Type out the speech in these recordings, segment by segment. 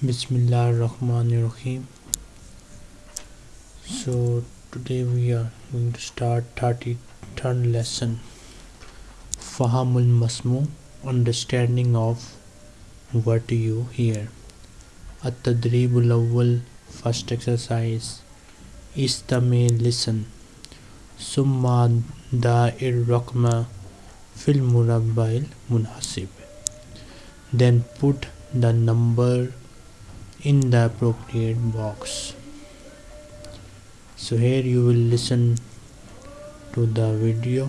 Bismillah Rahman Rahim. So today we are going to start 33rd lesson Fahamul Masmu Understanding of what you hear. At-Tadribul Awwal First exercise Istami listen Summa da'ir Rakma Fil Murabbail Then put the number in the appropriate box. So here you will listen to the video.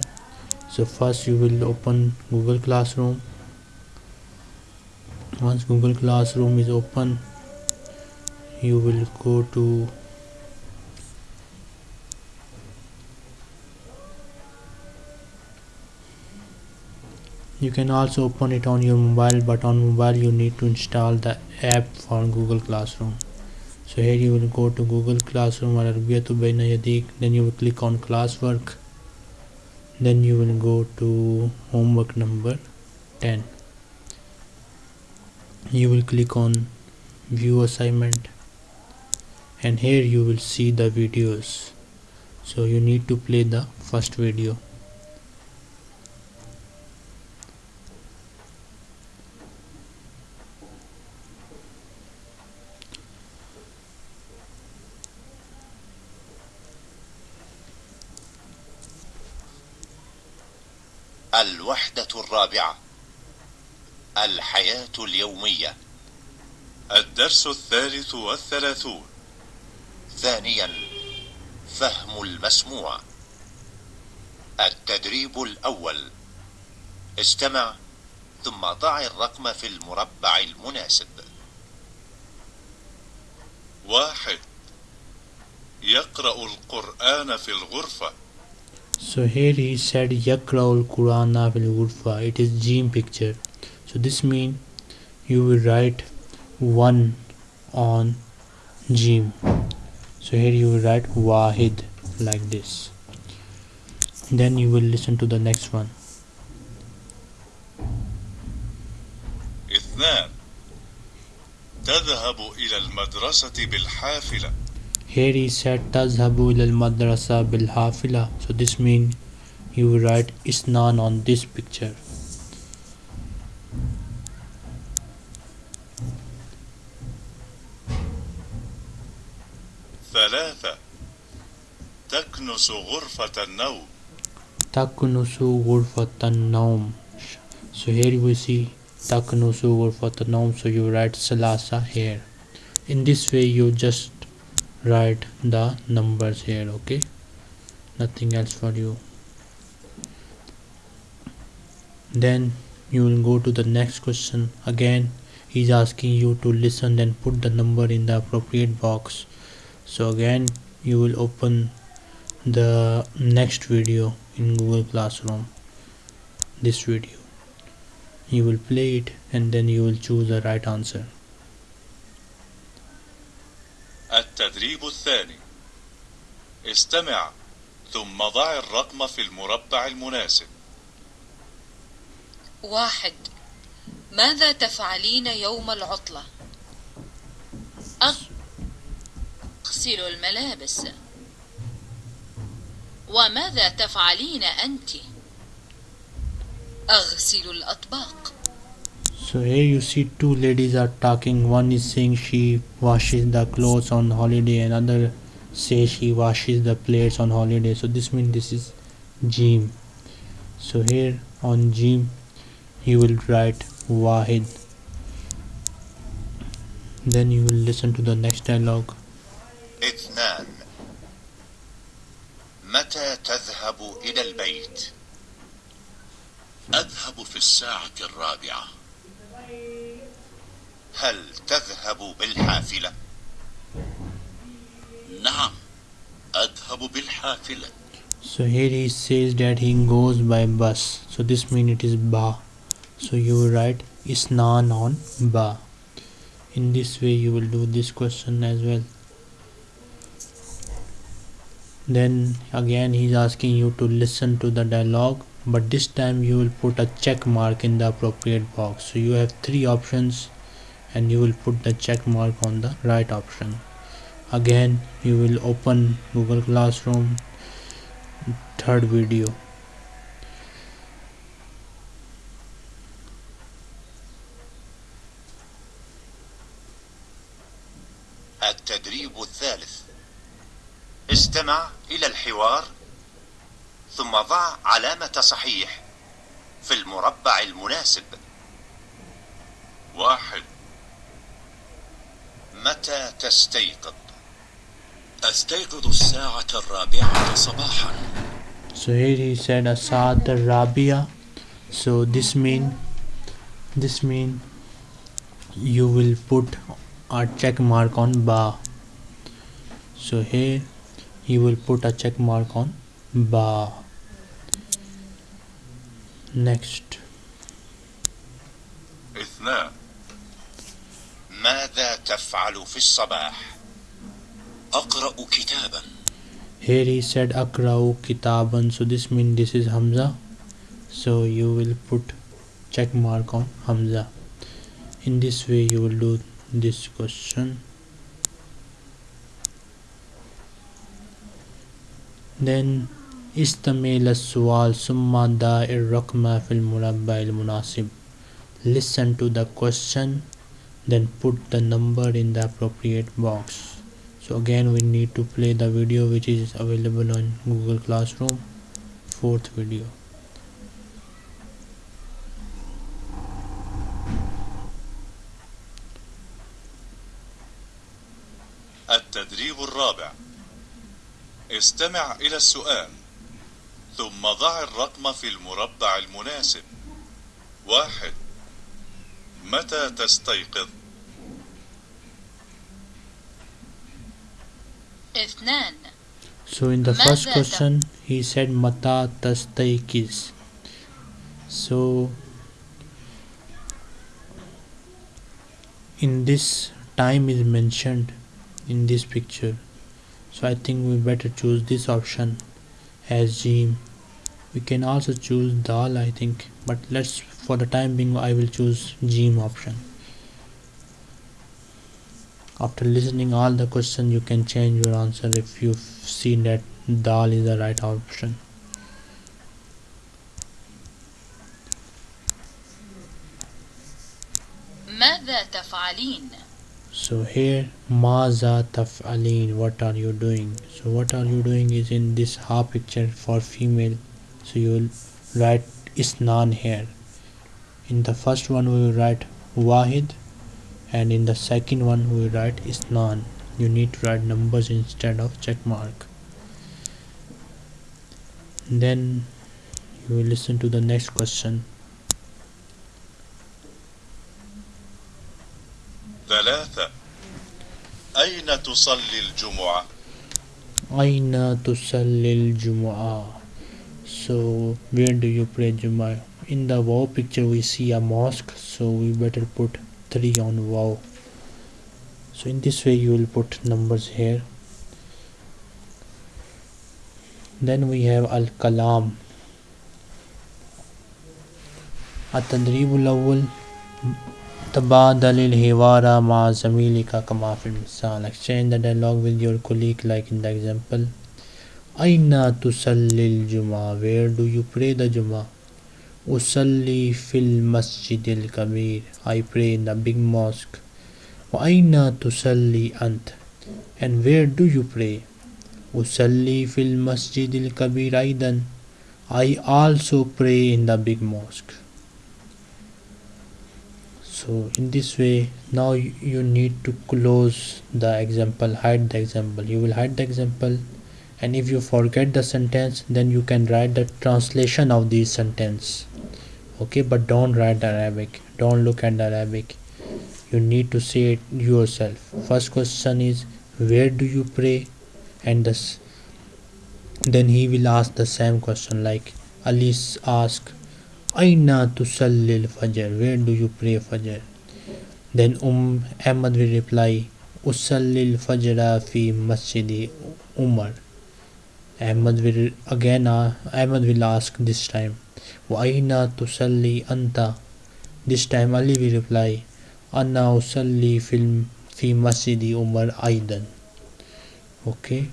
So first you will open google classroom. Once google classroom is open you will go to you can also open it on your mobile but on mobile you need to install the app for google classroom. So here you will go to google classroom then you will click on classwork. Then you will go to homework number 10 you will click on view assignment. And here you will see the videos. So you need to play the first video الوحدة الرابعة الحياة اليومية. الدرس الثالث والثلاثون. ثانيا فهم المسموع. التدريب الأول. استمع ثم ضع الرقم في المربع المناسب. واحد. يقرأ القرآن في الغرفة. So here he said Yakraul Qurana fil Ghurfa. It is Jim picture. So this means you will write 1 on Jim. So here you will write Wahid like this. Then you will listen to the next one. اثنان تذهب إلى المدرسة بالحافلة Here he said Tazhabu ilal madrasa bil hafila. So this means you will write Isnan on this picture. ثلاثة تكنس غرفة النوم Taknusu ghurfatan naum. So here we see Taknusu ghurfatan naum. So you write Salasa here. In this way you just write the numbers here okay? Nothing else for you. Then you will go to the next question. Again he's asking you to listen and put the number in the appropriate box. So again you will open the next video in google classroom. This video. You will play it and then you will choose the right answer التدريب الثاني. استمع ثم ضع الرقم في المربع المناسب. واحد. ماذا تفعلين يوم العطلة؟ أغسل الملابس. وماذا تفعلين أنت؟ أغسل الأطباق. So here you see two ladies are talking. One is saying she washes the clothes on holiday, another says she washes the plates on holiday. So this means this is Jim. So here on Jim you will write Wahid. Then you will listen to the next dialogue. اثنان متى تذهب إلى البيت؟ أذهب في الساعة الرابعة هل تذهب بالحافلة؟ نعم أذهب بالحافلة So here he says that he goes by bus. So this means it is ba. So you will write Isnan on ba. In this way you will do this question as well. Then again he is asking you to listen to the dialogue but this time you will put a check mark in the appropriate box. So you have three options and you will put the check mark on the right option again you will open Google Classroom third video التدريب الثالث استمع إلى الحوار ثم ضع علامة صحيح في المربع المناسب واحد متى تستيقظ أستيقظ الساعة الرابعة صباحا so here he said asad rabia so this mean this mean you will put a check mark on ba so here you will put a check mark on ba next اثنان ماذا تفعل في الصباح أقرأ كتابا here he said akrau kitaban so this mean this is hamza so you will put check mark on hamza in this way you will do this question then استمع للسؤال ثم ضع الرقم في المربع المناسب listen to the question then put the number in the appropriate box so again we need to play the video which is available on google classroom fourth video التدريب الرابع استمع إلى السؤال ثم ضع الرقم في المربع المناسب واحد متى تستيقظ اثنان so in the first ماذا question he said mata tastaikiz so in this time is mentioned in this picture so i think we better choose this option as Jim. we can also choose dal i think but let's for the time being i will choose Jim option after listening all the question you can change your answer if you see that dal is the right option ماذا تفعلين so here maza taf'alin what are you doing so what are you doing is in this half picture for female so you will write isnan here in the first one we will write wahid and in the second one we will write isnan you need to write numbers instead of check mark then you will listen to the next question ثلاثة أين تصلي الجمعة Aina tusallil Jumu'ah. So where do you pray Jumu'ah? In the wow picture we see a mosque, so we better put three on wow. So in this way you will put numbers here. Then we have Al Kalam. التدريب الأول تبادل الحوار مع زميلك كما في المثال exchange the dialogue with your colleague like in the example Aina tusallil Juma. Where do you pray the Juma? Usalli fil masjidil kabir. I pray in the big mosque. Wa aina tusalli ant? And where do you pray? Usalli fil masjidil kabir aidan. I also pray in the big mosque. So in this way now you need to close the example hide the example you will hide the example and if you forget the sentence then you can write the translation of this sentence. Okay but don't write arabic. Don't look at arabic. You need to say it yourself. First question is where do you pray? And this then he will ask the same question like alice ask aina tusalli al-fajr? Where do you pray fajr? Then um ahmad will reply usalli al-fajr fi masjid umar Ahmad will again uh, Ahmad will ask this time Waina tusalli anta? This time Ali will reply Anna usalli film fi masjidi Umar Aidan Okay.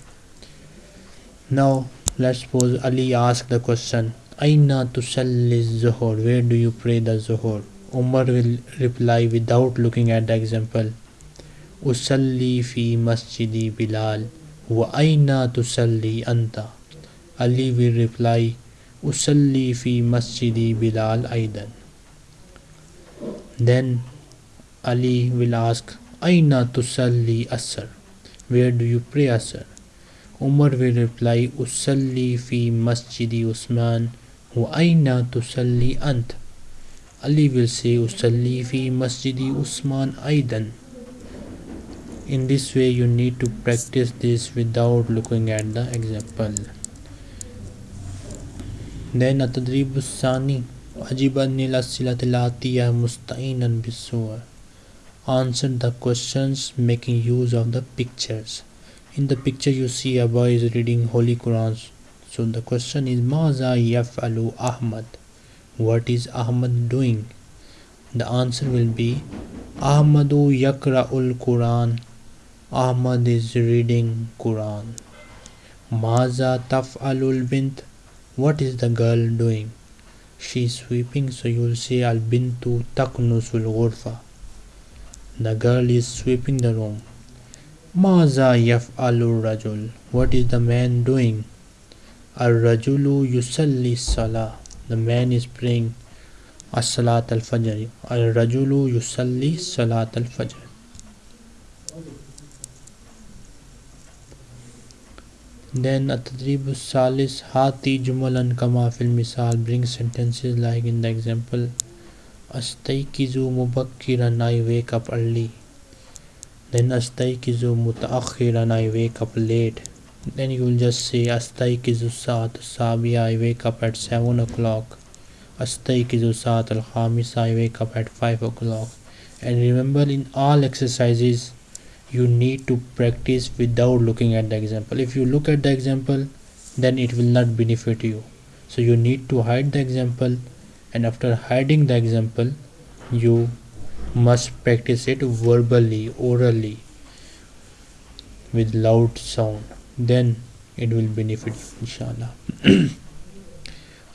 Now let's suppose Ali asks the question Aina tusalli zuhur? Where do you pray the zuhur? Umar will reply without looking at the example Usalli fi masjidi Bilal. وأين تصلي أنت؟ Ali will reply أصلي في مسجد بلال أيضا. Then Ali will ask أين تصلي أسر where do you pray أسر Umar will reply أصلي في مسجد عثمان وأين تصلي أنت؟ Ali will say أصلي في مسجد عثمان أيضا. in this way you need to practice this without looking at the example then التدريب الثاني أجب أن الأسئلة الآتية مستعينا بالصور Answer the questions making use of the pictures In the picture you see a boy is reading Holy Quran So the question is ماذا يفعل Ahmad What is Ahmad doing? The answer will be Ahmadu yakra'ul Quran Ahmad is reading Quran. Maza taf'alul bint What is the girl doing? She is sweeping so you will say al bintu taknusul ghurfa. The girl is sweeping the room. Maza yaf'alur rajul What is the man doing? Al rajulu yusalli salah The man is praying as-salat al-fajr. Al rajulu yusalli salat al-fajr دین اتدریب و ہاتی ہاتھی جملہ کا ماحل مثال bring sentences like in the example اسی کی زو مبک رنائی ویک اپ ارلی دین اسی کی زو مط رنائی wake up late then you ولجس آستی کی زو سات الساب I wake up at seven o'clock اسطی کی زو سات الخامس I wake up at five o'clock and remember in all exercise you need to practice without looking at the example. If you look at the example then it will not benefit you. So you need to hide the example and after hiding the example you must practice it verbally orally with loud sound. Then it will benefit you inshallah.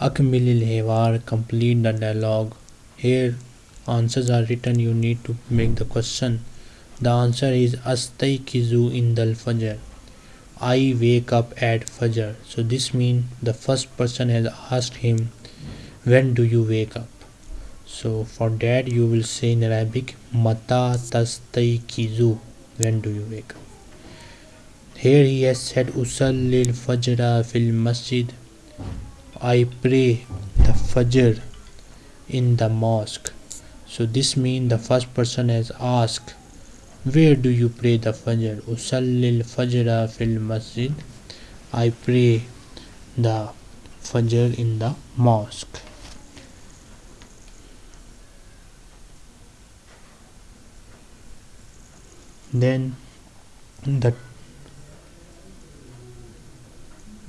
Akmilil hevar complete the dialogue. Here answers are written. You need to make the question the answer is Astaykizu in dal Fajr. I wake up at Fajr. So this means the first person has asked him, When do you wake up? So for that you will say in Arabic, Mata Tastaykizu. When do you wake up? Here he has said, Usallil Fajra fil Masjid. I pray the Fajr in the mosque. So this means the first person has asked where do you pray the Fajr? Usallil Fajra fil Masjid. I pray the Fajr in the mosque. Then that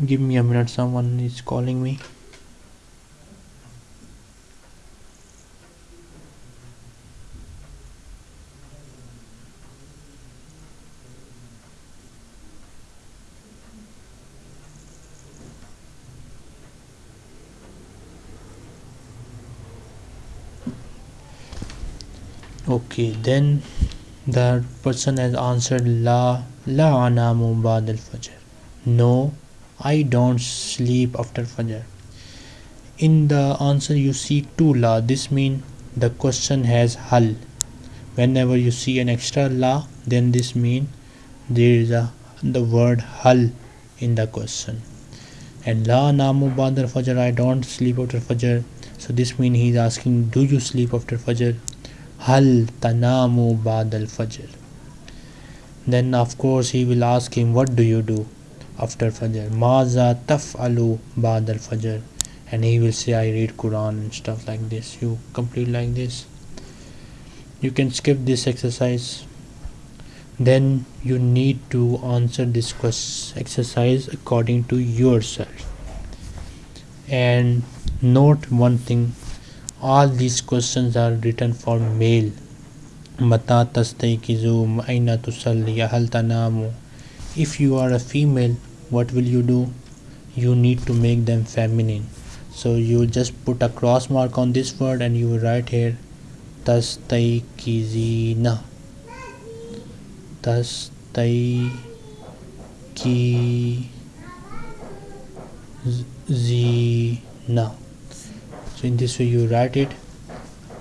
give me a minute someone is calling me okay then the person has answered la la anamu ba'd al fajr. No i don't sleep after fajr. In the answer you see two la. This means the question has hal. Whenever you see an extra la then this means there is a the word hal in the question. And la namu ba'd al fajr i don't sleep after fajr. So this means he is asking do you sleep after fajr Hal tanamu ba'd al-fajr. Then of course he will ask him what do you do after fajr. Maza taf'alu ba'd al-fajr. And he will say I read Quran and stuff like this. You complete like this. You can skip this exercise. Then you need to answer this exercise according to yourself. And note one thing all these questions are written for male Mata tastaykizu aina tusalli hal tanamu. If you are a female, what will you do? You need to make them feminine. So you just put a cross mark on this word and you write here tastaykizina. Tastaykizina. So in this way you write it.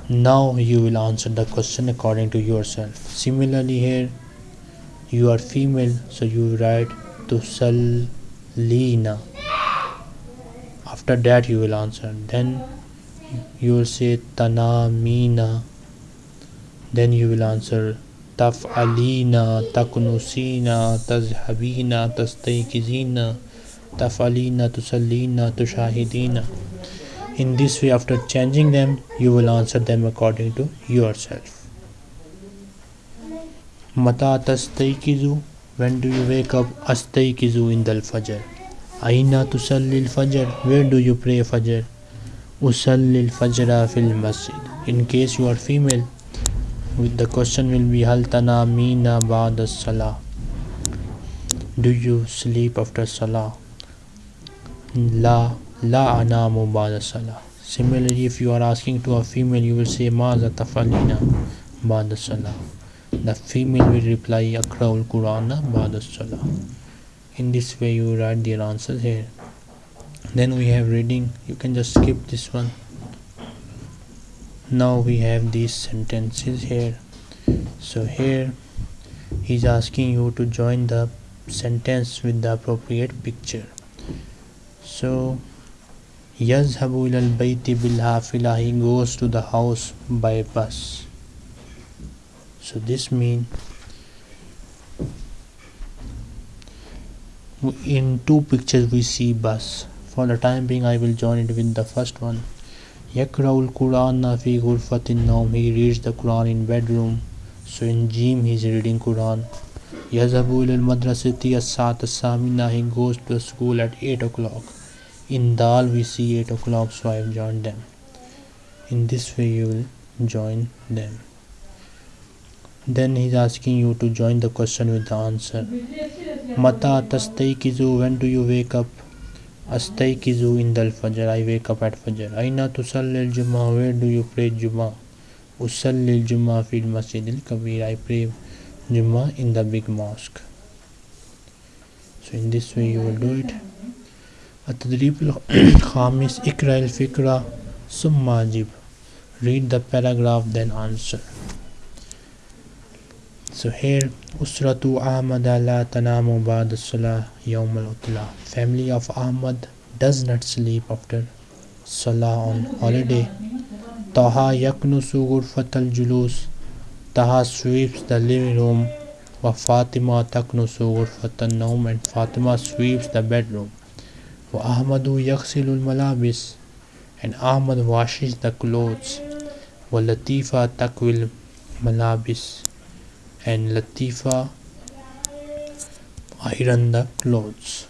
Now you will answer the question according to yourself. Similarly here you are female so you write tusallina after that you will answer. Then you will say tanamina. Then you will answer taf'alina taknusina tazhabina tastaykizina taf'alina tusallina tushahidina in this way after changing them you will answer them according to yourself. Mata tastaykizu when do you wake up? Astaykizu in fajr. Aina tusalli al-fajr where do you pray fajr? Usalli al-fajra fil masjid. In case you are female with the question will be hal tanamina ba'da salah do you sleep after salah? La La anamu ba'da salah. Similarly, if you are asking to a female, you will say Maza tafalina ba'da salah. The female will reply Akraul Qur'ana ba'da salah. In this way, you write their answers here. Then we have reading. You can just skip this one. Now we have these sentences here. So here, he's asking you to join the sentence with the appropriate picture. So Yazhabu ilal bayti bil hafila. He goes to the house by bus. So this means in two pictures we see bus. For the time being, I will join it with the first one. Yakraul Quran fi ghurfatin naum. He reads the Quran in bedroom. So in Jim he is reading Quran. Yazabu ilal madrasati as-sat samina He goes to school at eight o'clock in dal we see 8 o'clock so I have joined them. In this way you will join them. Then he's asking you to join the question with the answer. Mata tastaykizu when do you wake up? Astaykizu in the fajr I wake up at fajr. Aina tusalli al-jum'a where do you pray jum'a usalli al-jum'a fil masjid al-kabir I pray jum'a in the big mosque. So in this way you will do it التدریب الخامس اقرا الفقرہ ثم جب read the paragraph then answer سہیل اسرت احمد اللہ تنام بعد صلاح یوم الطلاع family of Ahmad does not sleep after صلاح آن ہالیڈے توحا یکنس غرفت الجلوس. تہا سویپس دا لونگ روم و فاطمہ تکنس غرفت النوم and Fatima sweeps the bedroom وأحمد يغسل الملابس and Ahmad washes the clothes ولطيفة تكوي الملابس and Latifa iron the clothes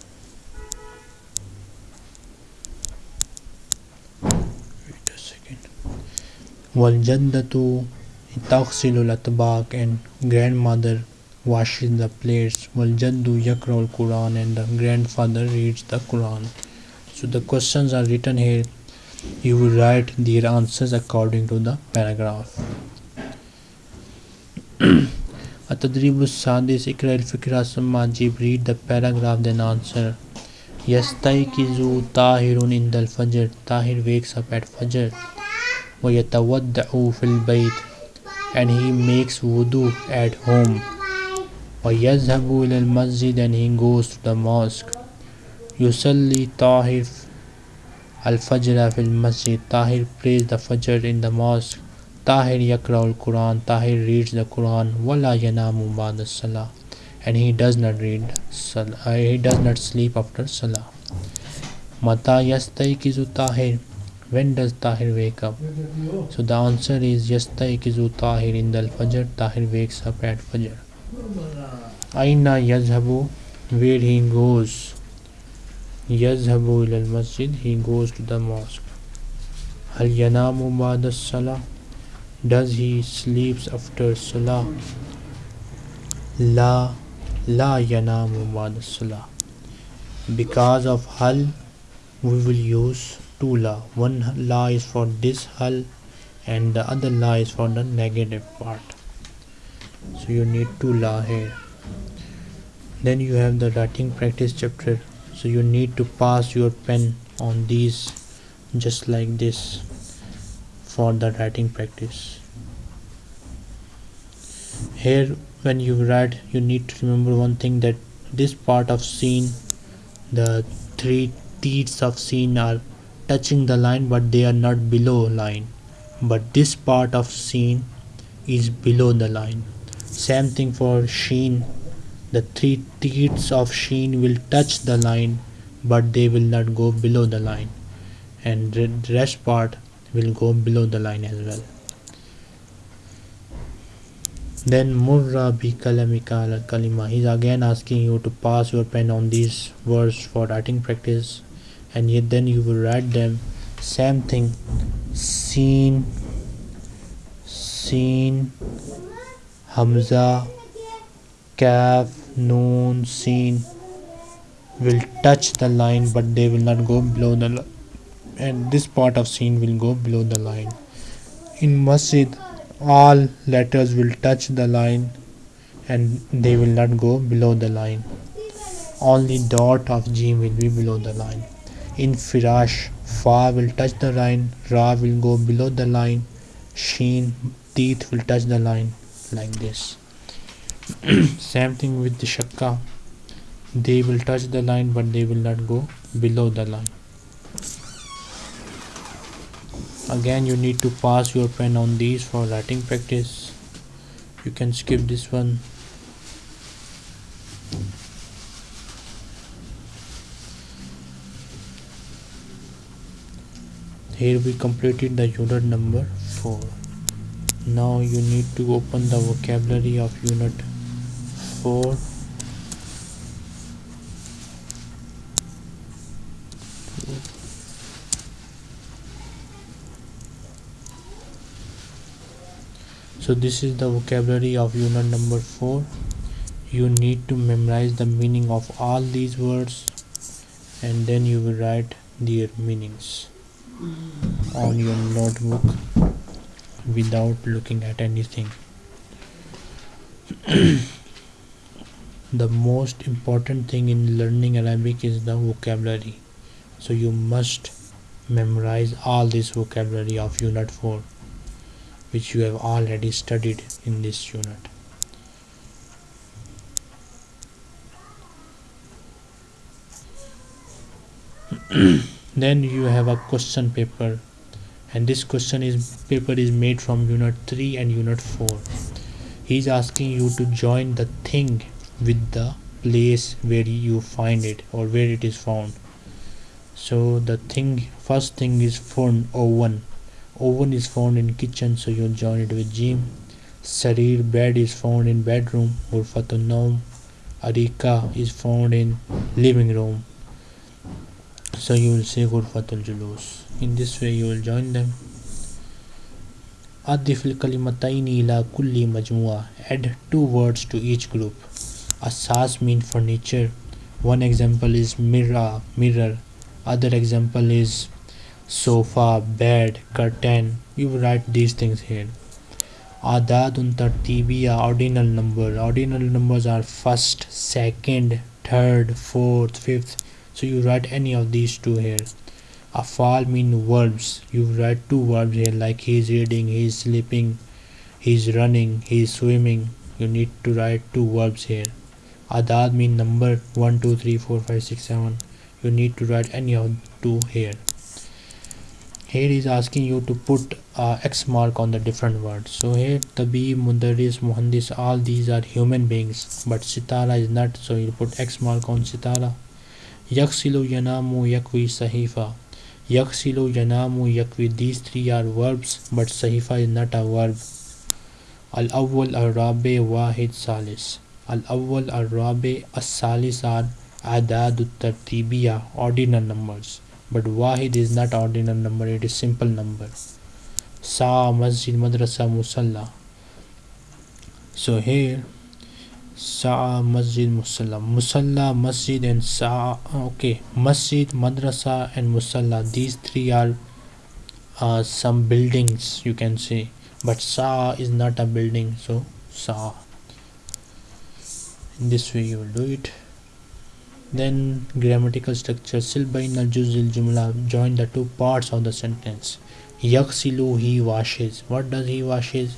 wait a second والجدة تغسل الأطباق and grandmother washes the plates waljaddu yakra al quran and the grandfather reads the quran so the questions are written here you will write their answers according to the paragraph التدريب السادس اقرأ الفكرة ثم أجيب read the paragraph then answer يستيقظ طاهر عند الفجر طاهر wakes up at fajr ويتودع في البيت and he makes wudu at home یز حب he goes to the mosque usually طاہر الفجر فل المسجد. طاہر پریز دا فجر ان دا ماسک طاہر یقرا القرآن. طاہر ریڈز دا قرآن ولا یانام دا سلام اینڈ ہیٹ ریڈ ہیٹ سلیپ آفٹر زو Tahir when does Tahir wake so the answer is زو طاہر ان دا الفجر. Tahir Aina yazhabu where he goes? Yazhabu ila masjid he goes to the mosque. Hal yanamu ba'da salah does he sleeps after salah? La la yanamu ba'da salah because of hal we will use two la. One la is for this hal and the other la is for the negative part so you need two la here then you have the writing practice chapter. So you need to pass your pen on these just like this for the writing practice. Here when you write you need to remember one thing that this part of scene the three teeth of scene are touching the line but they are not below line. But this part of scene is below the line same thing for sheen. The three teeth of sheen will touch the line but they will not go below the line. And the rest part will go below the line as well. Then murra bi kalamika al kalima. He's again asking you to pass your pen on these words for writing practice. And yet then you will write them. Same thing. Seen. Seen hamza kaf noon seen will touch the line but they will not go below the line and this part of scene will go below the line. In masjid all letters will touch the line and they will not go below the line. Only dot of jim will be below the line. In firash fa will touch the line ra will go below the line sheen teeth will touch the line like this. Same thing with the shakka. They will touch the line but they will not go below the line. Again you need to pass your pen on these for writing practice. You can skip this one. Here we completed the unit number 4 now you need to open the vocabulary of unit 4 so this is the vocabulary of unit number 4 you need to memorize the meaning of all these words and then you will write their meanings on your notebook without looking at anything. The most important thing in learning Arabic is the vocabulary. So you must memorize all this vocabulary of unit 4 which you have already studied in this unit. then you have a question paper and this question is paper is made from unit 3 and unit 4 he is asking you to join the thing with the place where you find it or where it is found. So the thing first thing is phone oven. Oven is found in kitchen so you join it with Jim Sarir bed is found in bedroom. Ghurfatun Naum Arika is found in living room so you will say Ghurfatul Julus in this way you will join them أضف الكلمتين إلى كل مجموعة add two words to each group Asas mean furniture one example is mirror mirror other example is sofa, bed, curtain. You write these things here. Adadun tartibiya ordinal number. Ordinal numbers are first, second, third, fourth, fifth. So you write any of these two here. a Afal mean verbs. You write two verbs here like he is reading, he is sleeping, he is running, he is swimming. You need to write two verbs here. Adad mean number 1, 2, 3, 4, 5, 6, 7. You need to write any of two here here is asking you to put uh, x mark on the different words so here tabi mudaris muhandis all these are human beings but sitara is not so you put x mark on sitara yaksilu yanamu yakwi sahifa yaksilu yanamu yakwi these three are verbs but sahifa is not a verb al awwal al rabi wahid salis al awwal al rabi as salis are adad tartibiya ordinal numbers but wahid is not ordinal number it is simple number Sa Masjid Madrasa Musalla. So here Sa Masjid Musalla. Musalla, Masjid and Sa okay. Masjid, Madrasa and Musalla. These three are uh, some buildings you can say. But Sa is not a building, so Sa. In this way you will do it. Then grammatical structure. Sil bain al juzil jumla. Join the two parts of the sentence. Yaksilu he washes. What does he washes?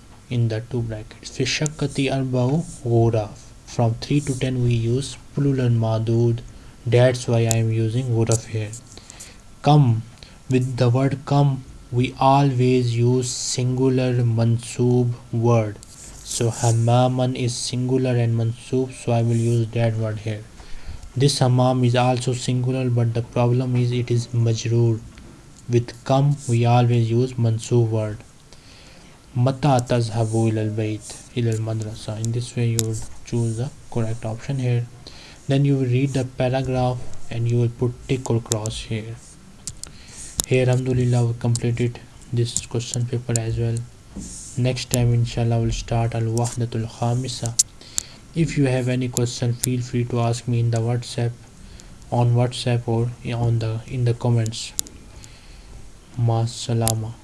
in the two brackets. Fishakati Arbao Vora from 3 to 10 we use plural Madud. That's why I am using Voraf here. Come. With the word come we always use singular mansub word. So hamaman is singular and mansub, so I will use that word here. This hamam is also singular but the problem is it is majroor. With come we always use mansub word. Ilal bayt ilal madrasa. In this way you would choose the correct option here. Then you will read the paragraph and you will put tick or cross here. Here Alhamdulillah we completed this question paper as well. Next time inshallah we'll start al wahdatul khamisa. If you have any question feel free to ask me in the WhatsApp on WhatsApp or on the in the comments. Ma salama.